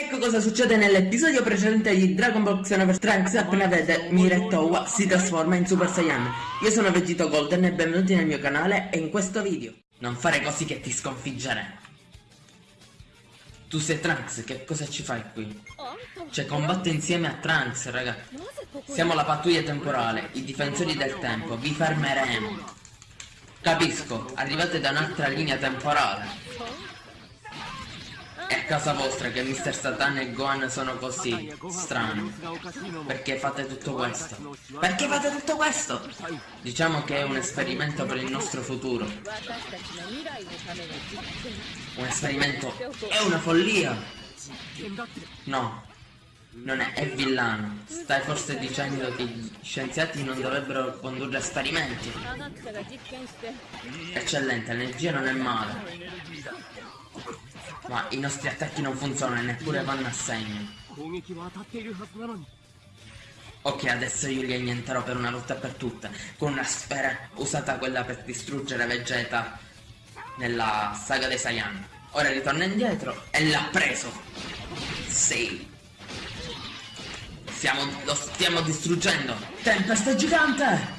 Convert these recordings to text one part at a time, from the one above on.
Ecco cosa succede nell'episodio precedente di Dragon Ball Xenoverse Trunks appena vede Mira Towa si trasforma in Super Saiyan. Io sono Vegito Golden e benvenuti nel mio canale e in questo video. Non fare così che ti sconfiggeremo. Tu sei Trunks, che cosa ci fai qui? Cioè combatte insieme a Trunks, raga. Siamo la pattuglia temporale, i difensori del tempo, vi fermeremo. Capisco, arrivate da un'altra linea temporale. È a casa vostra che Mr. Satan e Gohan sono così strani. Perché fate tutto questo? Perché fate tutto questo? Diciamo che è un esperimento per il nostro futuro. Un esperimento è una follia. No, non è, è villano. Stai forse dicendo che gli scienziati non dovrebbero condurre esperimenti. Eccellente, l'energia non è male. Ma i nostri attacchi non funzionano e neppure vanno a segno. Ok, adesso io li annienterò per una volta per tutte, con una sfera usata quella per distruggere Vegeta nella saga dei Saiyan. Ora ritorna indietro e l'ha preso. Sì. Stiamo, lo stiamo distruggendo. Tempesta gigante!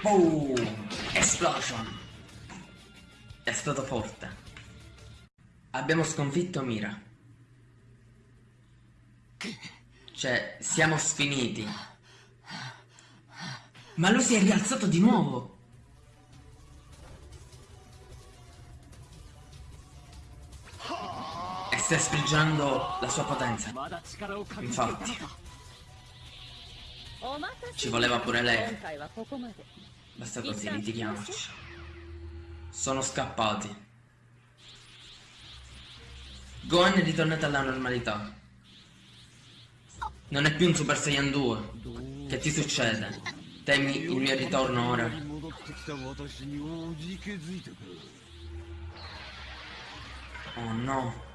Boom! Explosion! È stato forte. Abbiamo sconfitto Mira. Cioè, siamo sfiniti. Ma lui si è rialzato di nuovo. E sta sprigionando la sua potenza. Infatti. Ci voleva pure lei. Basta così, litighiamoci. Sono scappati. Gohan è ritornato alla normalità. Non è più un Super Saiyan 2. Che ti succede? Temi il mio ritorno ora? Oh no.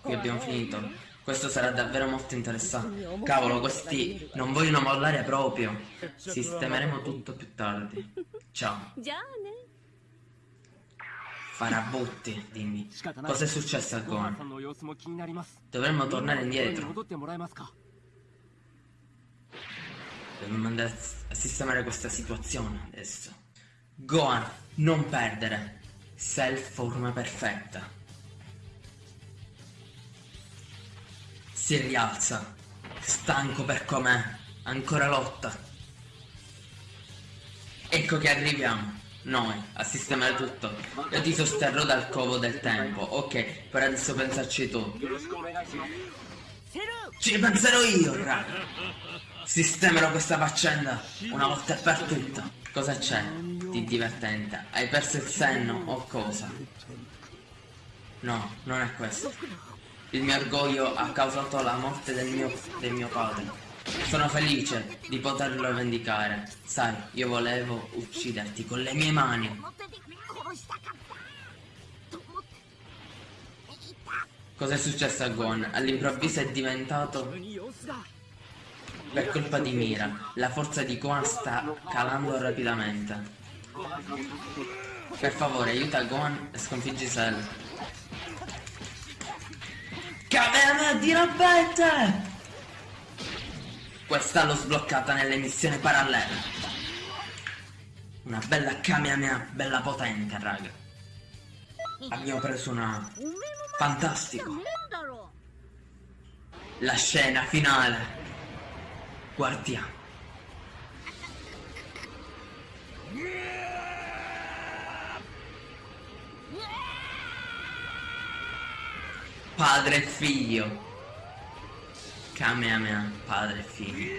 Qui abbiamo finito. Questo sarà davvero molto interessante. Cavolo, questi non vogliono mollare proprio. Sistemeremo tutto più tardi. Ciao. Farabutti, dimmi. Cosa è successo a Gohan? Dovremmo tornare indietro. Dobbiamo andare a sistemare questa situazione adesso. Gohan, non perdere. Sei forma perfetta. Si rialza. Stanco per com'è. Ancora lotta. Ecco che arriviamo. Noi, a sistemare tutto. Io ti sosterrò dal covo del tempo. Ok, per adesso pensarci tu. Ci penserò io, raga. Sistemerò questa faccenda una volta per tutte. Cosa c'è di divertente? Hai perso il senno o cosa? No, non è questo. Il mio orgoglio ha causato la morte del mio, del mio padre. Sono felice di poterlo vendicare. Sai, io volevo ucciderti con le mie mani. Cos'è successo a Gon? All'improvviso è diventato... Per colpa di Mira, la forza di Gohan sta calando rapidamente. Per favore, aiuta Gohan e sconfiggi Cell. Kamehameha di rompente! Questa l'ho sbloccata nelle missioni parallele. Una bella Kamehameha, bella potente, raga. Abbiamo preso una... Fantastico. La scena finale. Guardiamo. Padre e figlio Kamehameha, padre e figlio.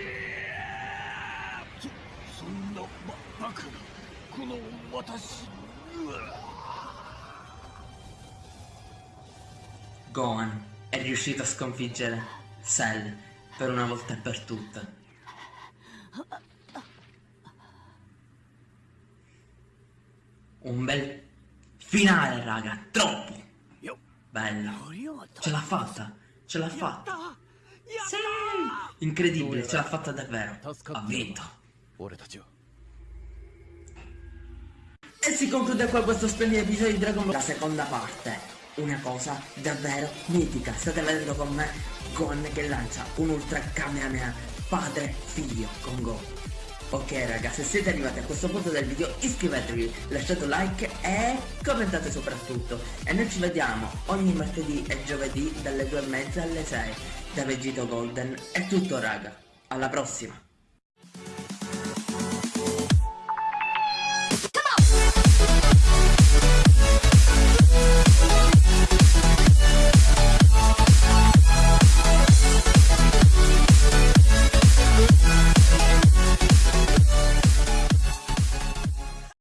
Gohan è riuscito a sconfiggere Cell per una volta e per tutte. Un bel finale, raga, troppo! Bello! Ce l'ha fatta! Ce l'ha fatta! Sì! Incredibile, ce l'ha fatta davvero. Ha vinto. E si conclude qua questo splendido episodio di Dragon Ball, la seconda parte. una cosa davvero mitica. State vedendo con me Gon che lancia un ultra Kamehameha padre figlio con Go. Ok raga, se siete arrivati a questo punto del video iscrivetevi, lasciate un like e commentate soprattutto. E noi ci vediamo ogni martedì e giovedì dalle 2 e mezza alle 6 da Vegito Golden. È tutto raga, alla prossima!